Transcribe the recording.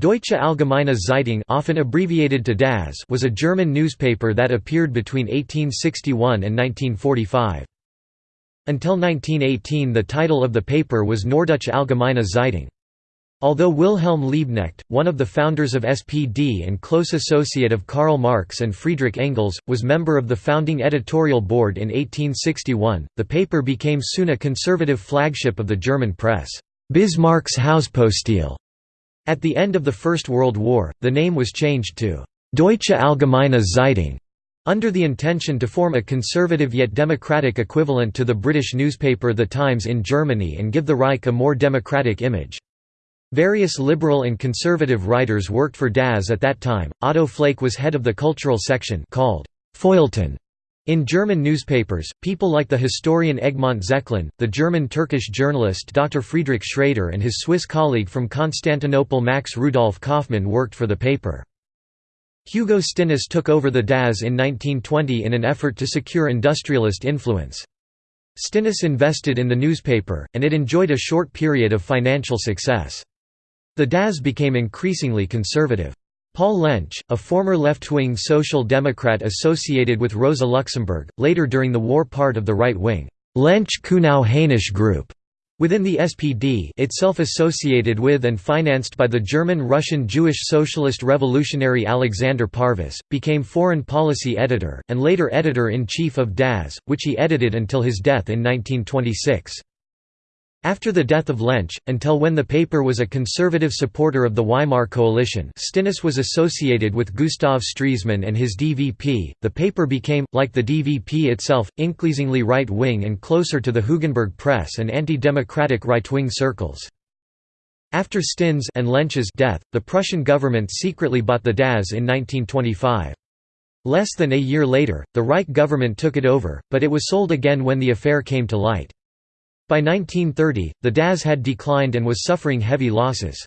Deutsche Allgemeine Zeitung often abbreviated to DAZ was a German newspaper that appeared between 1861 and 1945. Until 1918 the title of the paper was Norddeutsche Allgemeine Zeitung. Although Wilhelm Liebknecht, one of the founders of SPD and close associate of Karl Marx and Friedrich Engels, was member of the founding editorial board in 1861, the paper became soon a conservative flagship of the German press, Bismarck's Hauspostil. At the end of the First World War, the name was changed to Deutsche Allgemeine Zeitung, under the intention to form a conservative yet democratic equivalent to the British newspaper The Times in Germany and give the Reich a more democratic image. Various liberal and conservative writers worked for DAZ at that time. Otto Flake was head of the cultural section called Feuilleton in German newspapers, people like the historian Egmont Zechlin, the German-Turkish journalist Dr. Friedrich Schrader and his Swiss colleague from Constantinople Max Rudolf Kaufmann worked for the paper. Hugo Stinnes took over the DAZ in 1920 in an effort to secure industrialist influence. Stinnes invested in the newspaper, and it enjoyed a short period of financial success. The DAZ became increasingly conservative. Paul Lensch, a former left-wing social democrat associated with Rosa Luxemburg, later during the war part of the right-wing Lensch-Cunow-Haenisch group within the SPD itself associated with and financed by the German-Russian Jewish socialist revolutionary Alexander Parvus, became foreign policy editor, and later editor-in-chief of DAZ, which he edited until his death in 1926. After the death of Lensch, until when the paper was a conservative supporter of the Weimar coalition Stinnes was associated with Gustav Stresemann and his DVP, the paper became, like the DVP itself, increasingly right-wing and closer to the Hugenberg press and anti-democratic right-wing circles. After Stinnes and Lensch's death, the Prussian government secretly bought the DAZ in 1925. Less than a year later, the Reich government took it over, but it was sold again when the affair came to light. By 1930, the DAZ had declined and was suffering heavy losses.